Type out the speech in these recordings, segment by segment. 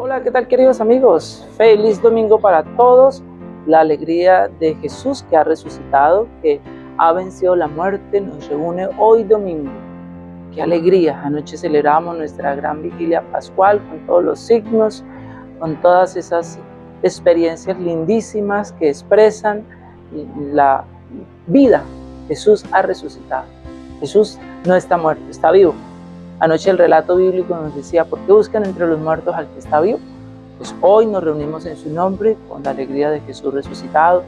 Hola, ¿qué tal queridos amigos? Feliz domingo para todos. La alegría de Jesús que ha resucitado, que ha vencido la muerte, nos reúne hoy domingo. Qué alegría. Anoche celebramos nuestra gran vigilia pascual con todos los signos, con todas esas experiencias lindísimas que expresan la vida. Jesús ha resucitado. Jesús no está muerto, está vivo. Anoche el relato bíblico nos decía, ¿por qué buscan entre los muertos al que está vivo? Pues hoy nos reunimos en su nombre con la alegría de Jesús resucitado.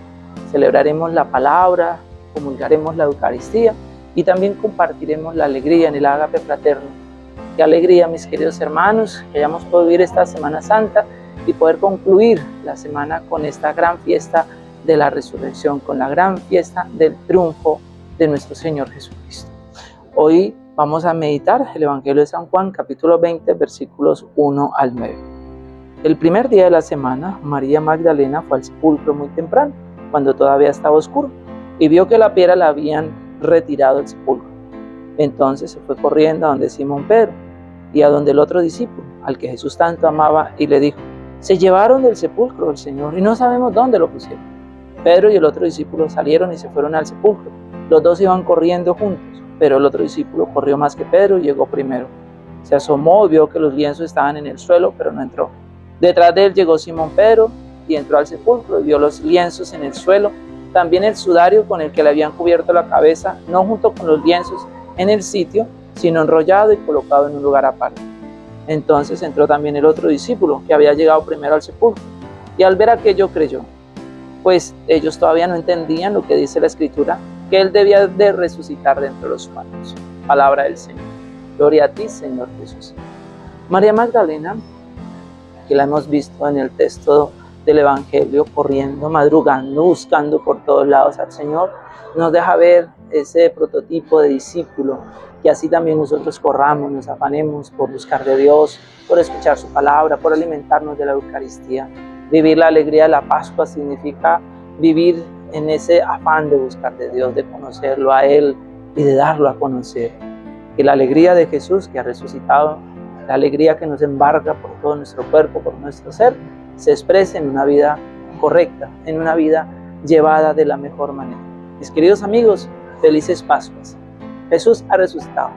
Celebraremos la palabra, comulgaremos la Eucaristía y también compartiremos la alegría en el ágape fraterno. Qué alegría, mis queridos hermanos, que hayamos podido vivir esta Semana Santa y poder concluir la semana con esta gran fiesta de la resurrección, con la gran fiesta del triunfo de nuestro Señor Jesucristo. Hoy vamos a meditar el Evangelio de San Juan, capítulo 20, versículos 1 al 9. El primer día de la semana, María Magdalena fue al sepulcro muy temprano, cuando todavía estaba oscuro, y vio que la piedra la habían retirado del sepulcro. Entonces se fue corriendo a donde Simón Pedro y a donde el otro discípulo, al que Jesús tanto amaba, y le dijo, se llevaron del sepulcro del Señor y no sabemos dónde lo pusieron. Pedro y el otro discípulo salieron y se fueron al sepulcro. Los dos iban corriendo juntos pero el otro discípulo corrió más que Pedro y llegó primero. Se asomó y vio que los lienzos estaban en el suelo, pero no entró. Detrás de él llegó Simón Pedro y entró al sepulcro y vio los lienzos en el suelo, también el sudario con el que le habían cubierto la cabeza, no junto con los lienzos en el sitio, sino enrollado y colocado en un lugar aparte. Entonces entró también el otro discípulo, que había llegado primero al sepulcro, y al ver aquello creyó, pues ellos todavía no entendían lo que dice la escritura, que Él debía de resucitar dentro de los humanos. Palabra del Señor. Gloria a ti, Señor Jesús. María Magdalena, que la hemos visto en el texto del Evangelio, corriendo, madrugando, buscando por todos lados al Señor, nos deja ver ese prototipo de discípulo, que así también nosotros corramos, nos afanemos por buscar de Dios, por escuchar su palabra, por alimentarnos de la Eucaristía. Vivir la alegría de la Pascua significa vivir en ese afán de buscar de Dios, de conocerlo a Él y de darlo a conocer. Que la alegría de Jesús que ha resucitado, la alegría que nos embarga por todo nuestro cuerpo, por nuestro ser, se exprese en una vida correcta, en una vida llevada de la mejor manera. Mis queridos amigos, felices Pascuas. Jesús ha resucitado.